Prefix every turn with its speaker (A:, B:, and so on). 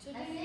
A: Today